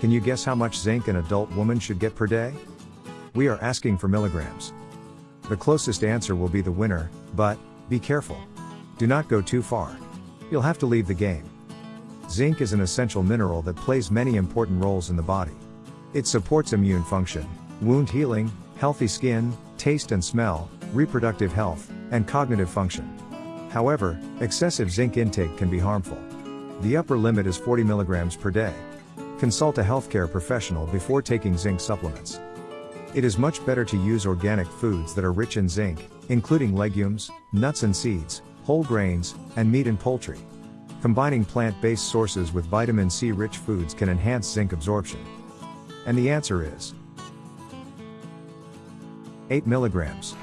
Can you guess how much zinc an adult woman should get per day? We are asking for milligrams. The closest answer will be the winner, but, be careful. Do not go too far. You'll have to leave the game. Zinc is an essential mineral that plays many important roles in the body. It supports immune function, wound healing, healthy skin, taste and smell, reproductive health, and cognitive function. However, excessive zinc intake can be harmful. The upper limit is 40 milligrams per day. Consult a healthcare professional before taking zinc supplements. It is much better to use organic foods that are rich in zinc, including legumes, nuts and seeds, whole grains, and meat and poultry. Combining plant-based sources with vitamin C rich foods can enhance zinc absorption. And the answer is 8 milligrams.